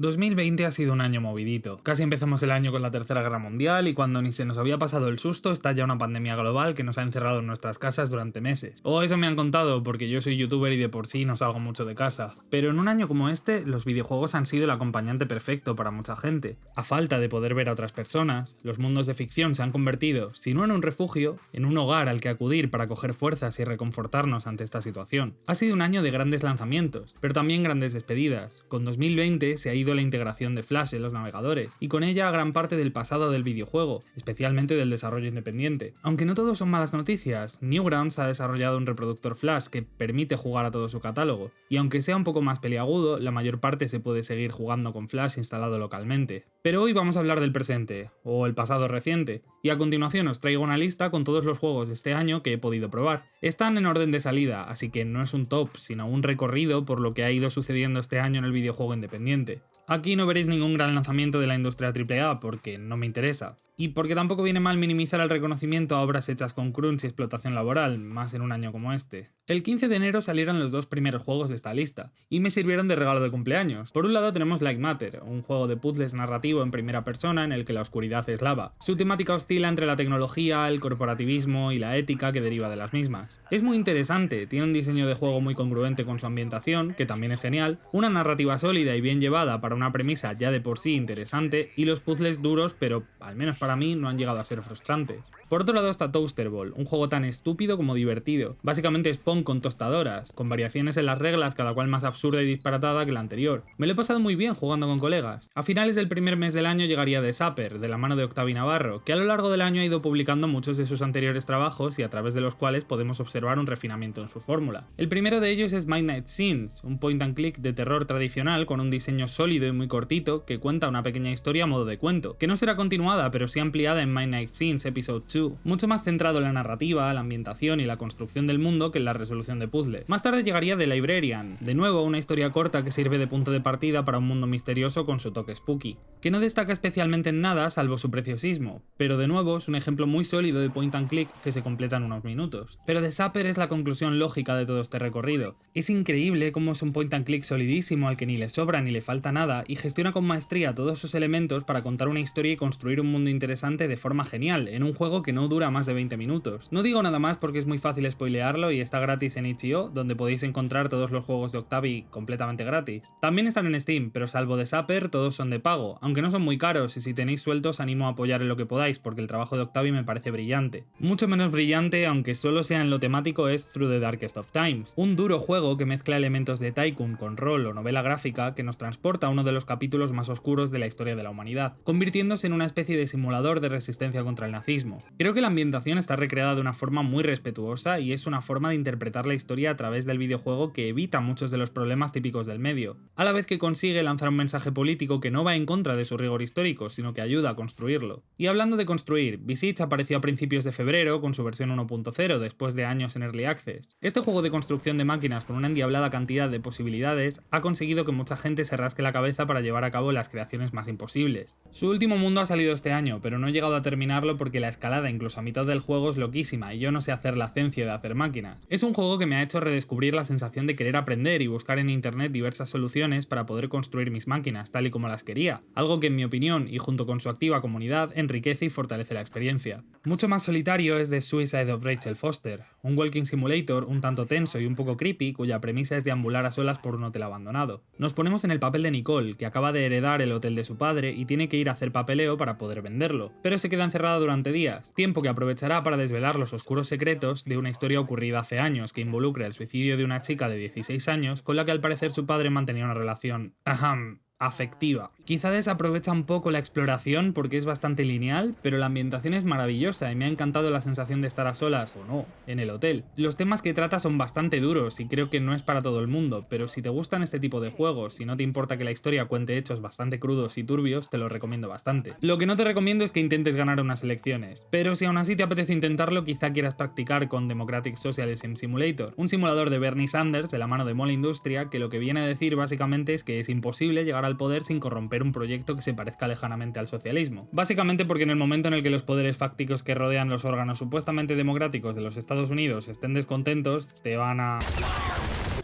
2020 ha sido un año movidito. Casi empezamos el año con la Tercera Guerra Mundial y cuando ni se nos había pasado el susto está ya una pandemia global que nos ha encerrado en nuestras casas durante meses. O eso me han contado porque yo soy youtuber y de por sí no salgo mucho de casa. Pero en un año como este, los videojuegos han sido el acompañante perfecto para mucha gente. A falta de poder ver a otras personas, los mundos de ficción se han convertido, si no en un refugio, en un hogar al que acudir para coger fuerzas y reconfortarnos ante esta situación. Ha sido un año de grandes lanzamientos, pero también grandes despedidas. Con 2020 se ha ido la integración de Flash en los navegadores, y con ella gran parte del pasado del videojuego, especialmente del desarrollo independiente. Aunque no todos son malas noticias, Newgrounds ha desarrollado un reproductor Flash que permite jugar a todo su catálogo, y aunque sea un poco más peliagudo, la mayor parte se puede seguir jugando con Flash instalado localmente. Pero hoy vamos a hablar del presente, o el pasado reciente, y a continuación os traigo una lista con todos los juegos de este año que he podido probar. Están en orden de salida, así que no es un top, sino un recorrido por lo que ha ido sucediendo este año en el videojuego independiente. Aquí no veréis ningún gran lanzamiento de la industria AAA porque no me interesa, y porque tampoco viene mal minimizar el reconocimiento a obras hechas con crunch y explotación laboral, más en un año como este. El 15 de enero salieron los dos primeros juegos de esta lista, y me sirvieron de regalo de cumpleaños. Por un lado tenemos Like Matter, un juego de puzzles narrativo en primera persona en el que la oscuridad es lava. Su temática oscila entre la tecnología, el corporativismo y la ética que deriva de las mismas. Es muy interesante, tiene un diseño de juego muy congruente con su ambientación, que también es genial, una narrativa sólida y bien llevada para una premisa ya de por sí interesante, y los puzzles duros pero, al menos para mí no han llegado a ser frustrantes. Por otro lado está Toaster Ball, un juego tan estúpido como divertido. Básicamente es Pong con tostadoras, con variaciones en las reglas cada cual más absurda y disparatada que la anterior. Me lo he pasado muy bien jugando con colegas. A finales del primer mes del año llegaría The Sapper, de la mano de Octavi Navarro, que a lo largo del año ha ido publicando muchos de sus anteriores trabajos y a través de los cuales podemos observar un refinamiento en su fórmula. El primero de ellos es Midnight Scenes, un point and click de terror tradicional con un diseño sólido muy cortito que cuenta una pequeña historia a modo de cuento, que no será continuada pero sí ampliada en My Night Scenes Episode 2, mucho más centrado en la narrativa, la ambientación y la construcción del mundo que en la resolución de puzzles. Más tarde llegaría The Librarian, de nuevo una historia corta que sirve de punto de partida para un mundo misterioso con su toque spooky, que no destaca especialmente en nada salvo su preciosismo, pero de nuevo es un ejemplo muy sólido de point and click que se completa en unos minutos. Pero The Sapper es la conclusión lógica de todo este recorrido. Es increíble cómo es un point and click solidísimo al que ni le sobra ni le falta nada y gestiona con maestría todos sus elementos para contar una historia y construir un mundo interesante de forma genial, en un juego que no dura más de 20 minutos. No digo nada más porque es muy fácil spoilearlo y está gratis en itch.io, donde podéis encontrar todos los juegos de Octavi completamente gratis. También están en Steam, pero salvo de Sapper, todos son de pago, aunque no son muy caros y si tenéis sueltos animo a apoyar en lo que podáis porque el trabajo de Octavi me parece brillante. Mucho menos brillante, aunque solo sea en lo temático, es Through the Darkest of Times, un duro juego que mezcla elementos de Tycoon con rol o novela gráfica que nos transporta a de los capítulos más oscuros de la historia de la humanidad, convirtiéndose en una especie de simulador de resistencia contra el nazismo. Creo que la ambientación está recreada de una forma muy respetuosa y es una forma de interpretar la historia a través del videojuego que evita muchos de los problemas típicos del medio, a la vez que consigue lanzar un mensaje político que no va en contra de su rigor histórico, sino que ayuda a construirlo. Y hablando de construir, Visage apareció a principios de febrero con su versión 1.0 después de años en Early Access. Este juego de construcción de máquinas con una endiablada cantidad de posibilidades ha conseguido que mucha gente se rasque la cabeza para llevar a cabo las creaciones más imposibles. Su último mundo ha salido este año, pero no he llegado a terminarlo porque la escalada incluso a mitad del juego es loquísima y yo no sé hacer la ciencia de hacer máquinas. Es un juego que me ha hecho redescubrir la sensación de querer aprender y buscar en internet diversas soluciones para poder construir mis máquinas tal y como las quería, algo que en mi opinión y junto con su activa comunidad enriquece y fortalece la experiencia. Mucho más solitario es The Suicide of Rachel Foster, un walking simulator un tanto tenso y un poco creepy cuya premisa es deambular a solas por un hotel abandonado. Nos ponemos en el papel de Nicole, que acaba de heredar el hotel de su padre y tiene que ir a hacer papeleo para poder venderlo, pero se queda encerrada durante días, tiempo que aprovechará para desvelar los oscuros secretos de una historia ocurrida hace años que involucra el suicidio de una chica de 16 años con la que al parecer su padre mantenía una relación... Ajam, afectiva. Quizá desaprovecha un poco la exploración porque es bastante lineal, pero la ambientación es maravillosa y me ha encantado la sensación de estar a solas, o no, en el hotel. Los temas que trata son bastante duros y creo que no es para todo el mundo, pero si te gustan este tipo de juegos y no te importa que la historia cuente hechos bastante crudos y turbios, te lo recomiendo bastante. Lo que no te recomiendo es que intentes ganar unas elecciones, pero si aún así te apetece intentarlo, quizá quieras practicar con Democratic Socialism Simulator, un simulador de Bernie Sanders de la mano de Mola Industria que lo que viene a decir básicamente es que es imposible llegar a poder sin corromper un proyecto que se parezca lejanamente al socialismo. Básicamente porque en el momento en el que los poderes fácticos que rodean los órganos supuestamente democráticos de los Estados Unidos estén descontentos, te van a...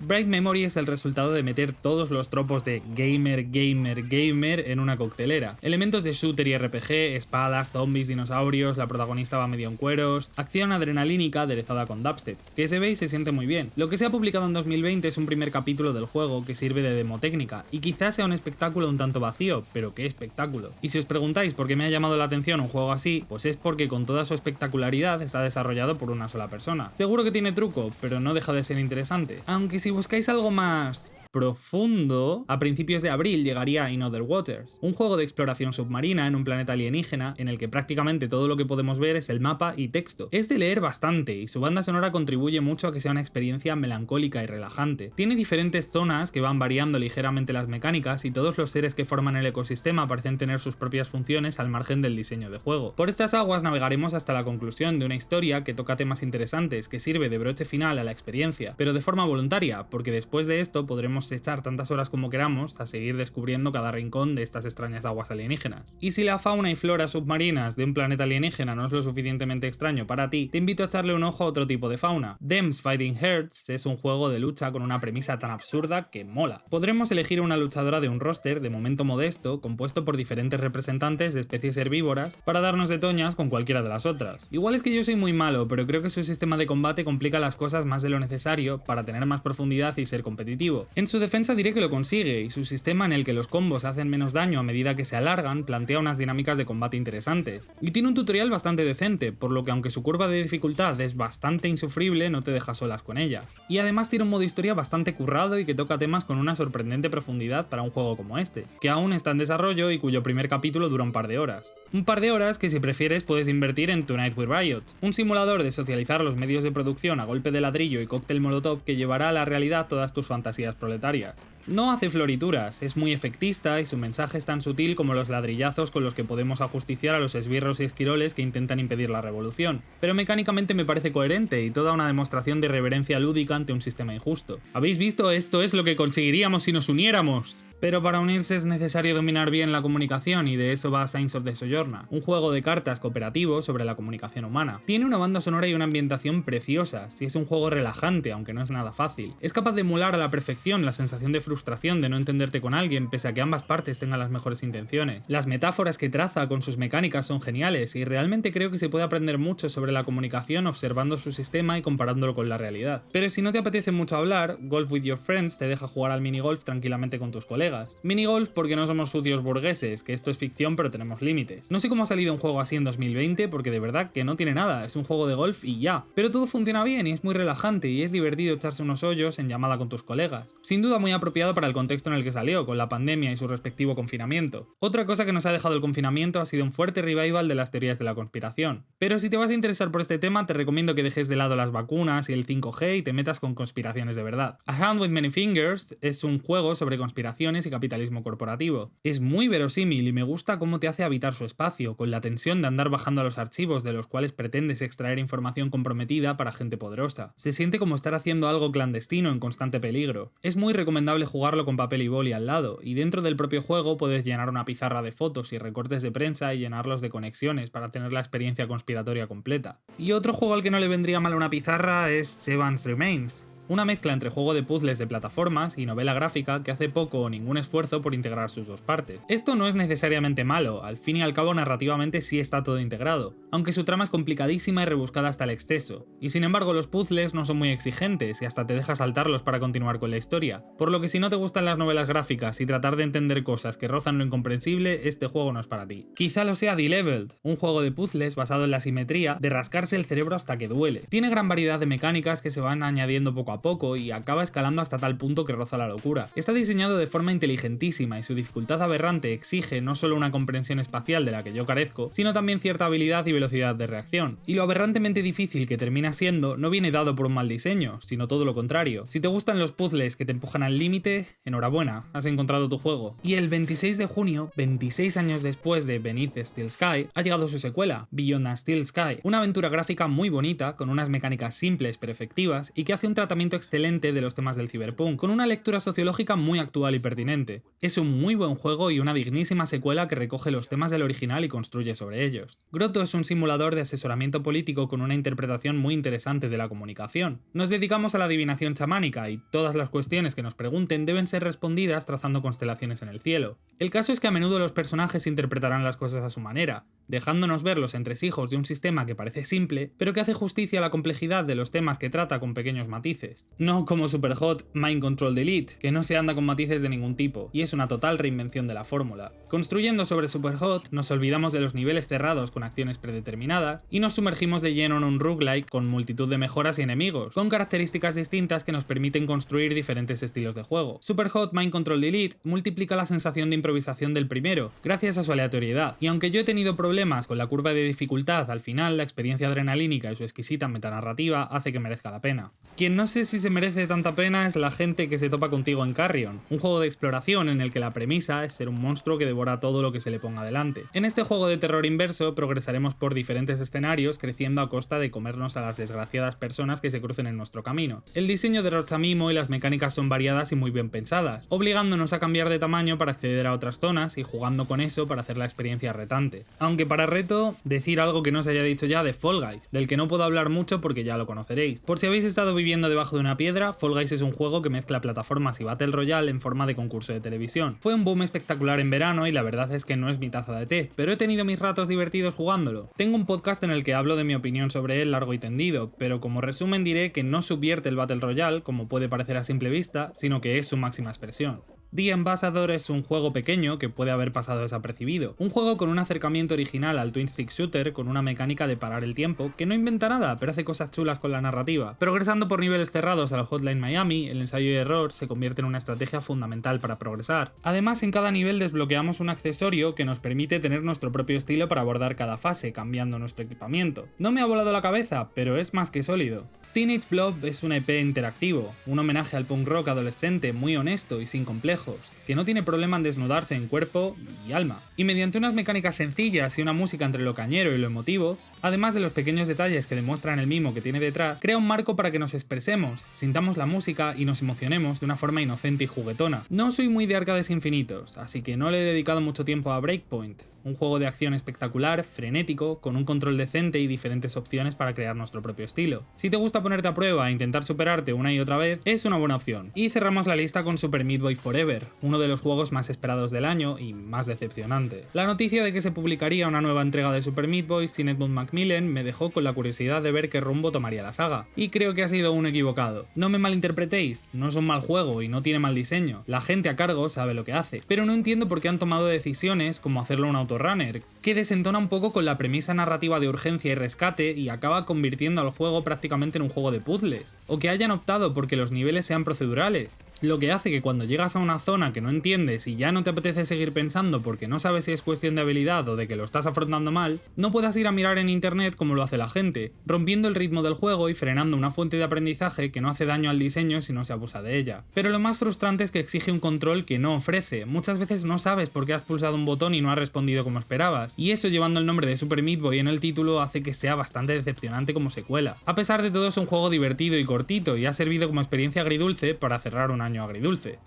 Bright Memory es el resultado de meter todos los tropos de gamer, gamer, gamer en una coctelera. Elementos de shooter y RPG, espadas, zombies, dinosaurios, la protagonista va medio en cueros, acción adrenalínica aderezada con dubstep, que se ve y se siente muy bien. Lo que se ha publicado en 2020 es un primer capítulo del juego que sirve de demo técnica, y quizás sea un espectáculo un tanto vacío, pero qué espectáculo. Y si os preguntáis por qué me ha llamado la atención un juego así, pues es porque con toda su espectacularidad está desarrollado por una sola persona. Seguro que tiene truco, pero no deja de ser interesante. Aunque buscáis algo más profundo, a principios de abril llegaría In Other Waters, un juego de exploración submarina en un planeta alienígena en el que prácticamente todo lo que podemos ver es el mapa y texto. Es de leer bastante y su banda sonora contribuye mucho a que sea una experiencia melancólica y relajante. Tiene diferentes zonas que van variando ligeramente las mecánicas y todos los seres que forman el ecosistema parecen tener sus propias funciones al margen del diseño de juego. Por estas aguas navegaremos hasta la conclusión de una historia que toca temas interesantes, que sirve de broche final a la experiencia, pero de forma voluntaria, porque después de esto podremos echar tantas horas como queramos a seguir descubriendo cada rincón de estas extrañas aguas alienígenas. Y si la fauna y flora submarinas de un planeta alienígena no es lo suficientemente extraño para ti, te invito a echarle un ojo a otro tipo de fauna. Dems Fighting Hearts es un juego de lucha con una premisa tan absurda que mola. Podremos elegir una luchadora de un roster de momento modesto, compuesto por diferentes representantes de especies herbívoras, para darnos de toñas con cualquiera de las otras. Igual es que yo soy muy malo, pero creo que su sistema de combate complica las cosas más de lo necesario para tener más profundidad y ser competitivo. Su defensa diré que lo consigue, y su sistema en el que los combos hacen menos daño a medida que se alargan plantea unas dinámicas de combate interesantes. Y tiene un tutorial bastante decente, por lo que aunque su curva de dificultad es bastante insufrible, no te deja solas con ella. Y además tiene un modo historia bastante currado y que toca temas con una sorprendente profundidad para un juego como este, que aún está en desarrollo y cuyo primer capítulo dura un par de horas. Un par de horas que si prefieres puedes invertir en Tonight with Riot, un simulador de socializar los medios de producción a golpe de ladrillo y cóctel molotov que llevará a la realidad todas tus fantasías planetarias. No hace florituras, es muy efectista y su mensaje es tan sutil como los ladrillazos con los que podemos ajusticiar a los esbirros y esquiroles que intentan impedir la revolución, pero mecánicamente me parece coherente y toda una demostración de reverencia lúdica ante un sistema injusto. ¿Habéis visto? Esto es lo que conseguiríamos si nos uniéramos. Pero para unirse es necesario dominar bien la comunicación y de eso va Signs of the Sojourner, un juego de cartas cooperativo sobre la comunicación humana. Tiene una banda sonora y una ambientación preciosas, y es un juego relajante, aunque no es nada fácil. Es capaz de emular a la perfección la sensación de frustración de no entenderte con alguien, pese a que ambas partes tengan las mejores intenciones. Las metáforas que traza con sus mecánicas son geniales, y realmente creo que se puede aprender mucho sobre la comunicación observando su sistema y comparándolo con la realidad. Pero si no te apetece mucho hablar, Golf with Your Friends te deja jugar al minigolf tranquilamente con tus colegas Minigolf porque no somos sucios burgueses, que esto es ficción pero tenemos límites. No sé cómo ha salido un juego así en 2020 porque de verdad que no tiene nada, es un juego de golf y ya. Pero todo funciona bien y es muy relajante y es divertido echarse unos hoyos en llamada con tus colegas. Sin duda muy apropiado para el contexto en el que salió, con la pandemia y su respectivo confinamiento. Otra cosa que nos ha dejado el confinamiento ha sido un fuerte revival de las teorías de la conspiración. Pero si te vas a interesar por este tema te recomiendo que dejes de lado las vacunas y el 5G y te metas con conspiraciones de verdad. A Hand with Many Fingers es un juego sobre conspiraciones y capitalismo corporativo. Es muy verosímil y me gusta cómo te hace habitar su espacio, con la tensión de andar bajando a los archivos de los cuales pretendes extraer información comprometida para gente poderosa. Se siente como estar haciendo algo clandestino en constante peligro. Es muy recomendable jugarlo con papel y boli al lado, y dentro del propio juego puedes llenar una pizarra de fotos y recortes de prensa y llenarlos de conexiones para tener la experiencia conspiratoria completa. Y otro juego al que no le vendría mal una pizarra es Seven's Remains, una mezcla entre juego de puzzles de plataformas y novela gráfica que hace poco o ningún esfuerzo por integrar sus dos partes. Esto no es necesariamente malo, al fin y al cabo narrativamente sí está todo integrado, aunque su trama es complicadísima y rebuscada hasta el exceso, y sin embargo los puzzles no son muy exigentes y hasta te deja saltarlos para continuar con la historia, por lo que si no te gustan las novelas gráficas y tratar de entender cosas que rozan lo incomprensible, este juego no es para ti. Quizá lo sea D-Leveled, un juego de puzzles basado en la simetría de rascarse el cerebro hasta que duele. Tiene gran variedad de mecánicas que se van añadiendo poco a poco y acaba escalando hasta tal punto que roza la locura. Está diseñado de forma inteligentísima y su dificultad aberrante exige no solo una comprensión espacial de la que yo carezco, sino también cierta habilidad y velocidad de reacción. Y lo aberrantemente difícil que termina siendo no viene dado por un mal diseño, sino todo lo contrario. Si te gustan los puzzles que te empujan al límite, enhorabuena, has encontrado tu juego. Y el 26 de junio, 26 años después de Beneath Steel Sky, ha llegado su secuela, Beyond a Steel Sky, una aventura gráfica muy bonita, con unas mecánicas simples pero efectivas y que hace un tratamiento excelente de los temas del cyberpunk, con una lectura sociológica muy actual y pertinente. Es un muy buen juego y una dignísima secuela que recoge los temas del original y construye sobre ellos. Grotto es un simulador de asesoramiento político con una interpretación muy interesante de la comunicación. Nos dedicamos a la adivinación chamánica y todas las cuestiones que nos pregunten deben ser respondidas trazando constelaciones en el cielo. El caso es que a menudo los personajes interpretarán las cosas a su manera, dejándonos ver los entresijos de un sistema que parece simple, pero que hace justicia a la complejidad de los temas que trata con pequeños matices. No como Superhot Mind Control Delete, que no se anda con matices de ningún tipo, y es una total reinvención de la fórmula. Construyendo sobre Superhot, nos olvidamos de los niveles cerrados con acciones predeterminadas, y nos sumergimos de lleno en un roguelike con multitud de mejoras y enemigos, con características distintas que nos permiten construir diferentes estilos de juego. Superhot Mind Control Delete multiplica la sensación de improvisación del primero, gracias a su aleatoriedad, y aunque yo he tenido problemas con la curva de dificultad, al final la experiencia adrenalínica y su exquisita metanarrativa hace que merezca la pena. Quien no sé si se merece tanta pena es la gente que se topa contigo en Carrion, un juego de exploración en el que la premisa es ser un monstruo que devora todo lo que se le ponga delante. En este juego de terror inverso progresaremos por diferentes escenarios creciendo a costa de comernos a las desgraciadas personas que se crucen en nuestro camino. El diseño de Rochamimo y las mecánicas son variadas y muy bien pensadas, obligándonos a cambiar de tamaño para acceder a otras zonas y jugando con eso para hacer la experiencia retante. Aunque para reto, decir algo que no se haya dicho ya de Fall Guys, del que no puedo hablar mucho porque ya lo conoceréis. Por si habéis estado viviendo debajo de una piedra, Fall Guys es un juego que mezcla plataformas y Battle Royale en forma de concurso de televisión. Fue un boom espectacular en verano y la verdad es que no es mi taza de té, pero he tenido mis ratos divertidos jugándolo. Tengo un podcast en el que hablo de mi opinión sobre él largo y tendido, pero como resumen diré que no subvierte el Battle Royale, como puede parecer a simple vista, sino que es su máxima expresión. The Ambassador es un juego pequeño que puede haber pasado desapercibido. Un juego con un acercamiento original al Twin Stick Shooter con una mecánica de parar el tiempo, que no inventa nada, pero hace cosas chulas con la narrativa. Progresando por niveles cerrados al Hotline Miami, el ensayo y error se convierte en una estrategia fundamental para progresar. Además, en cada nivel desbloqueamos un accesorio que nos permite tener nuestro propio estilo para abordar cada fase, cambiando nuestro equipamiento. No me ha volado la cabeza, pero es más que sólido. Teenage Blob es un EP interactivo, un homenaje al punk rock adolescente muy honesto y sin complejos, que no tiene problema en desnudarse en cuerpo y alma. Y mediante unas mecánicas sencillas y una música entre lo cañero y lo emotivo, además de los pequeños detalles que demuestran el mimo que tiene detrás, crea un marco para que nos expresemos, sintamos la música y nos emocionemos de una forma inocente y juguetona. No soy muy de arcades infinitos, así que no le he dedicado mucho tiempo a Breakpoint, un juego de acción espectacular, frenético, con un control decente y diferentes opciones para crear nuestro propio estilo. Si te gusta ponerte a prueba e intentar superarte una y otra vez, es una buena opción. Y cerramos la lista con Super Meat Boy Forever, uno de los juegos más esperados del año y más decepcionante. La noticia de que se publicaría una nueva entrega de Super Meat Boy sin Edmund Macmillan me dejó con la curiosidad de ver qué rumbo tomaría la saga, y creo que ha sido un equivocado. No me malinterpretéis, no es un mal juego y no tiene mal diseño, la gente a cargo sabe lo que hace, pero no entiendo por qué han tomado decisiones como hacerlo un autorunner, que desentona un poco con la premisa narrativa de urgencia y rescate y acaba convirtiendo al juego prácticamente en un juego de puzzles, o que hayan optado porque los niveles sean procedurales, lo que hace que cuando llegas a una zona que no entiendes y ya no te apetece seguir pensando porque no sabes si es cuestión de habilidad o de que lo estás afrontando mal, no puedas ir a mirar en internet como lo hace la gente, rompiendo el ritmo del juego y frenando una fuente de aprendizaje que no hace daño al diseño si no se abusa de ella. Pero lo más frustrante es que exige un control que no ofrece, muchas veces no sabes por qué has pulsado un botón y no has respondido como esperabas, y eso llevando el nombre de Super Meat Boy en el título hace que sea bastante decepcionante como secuela. A pesar de todo es un juego divertido y cortito y ha servido como experiencia agridulce para cerrar un año agridulce.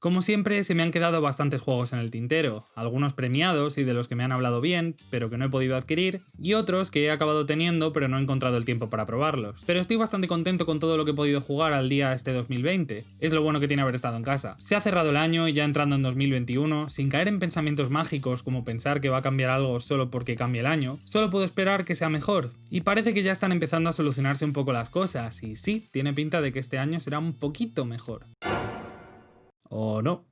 Como siempre, se me han quedado bastantes juegos en el tintero, algunos premiados y de los que me han hablado bien, pero que no he podido adquirir, y otros que he acabado teniendo pero no he encontrado el tiempo para probarlos. Pero estoy bastante contento con todo lo que he podido jugar al día este 2020, es lo bueno que tiene haber estado en casa. Se ha cerrado el año y ya entrando en 2021, sin caer en pensamientos mágicos como pensar que va a cambiar algo solo porque cambie el año, solo puedo esperar que sea mejor, y parece que ya están empezando a solucionarse un poco las cosas, y sí, tiene pinta de que este año será un poquito mejor. ¿O no?